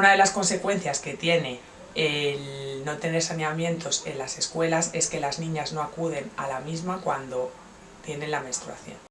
Una de las consecuencias que tiene el no tener saneamientos en las escuelas es que las niñas no acuden a la misma cuando tienen la menstruación.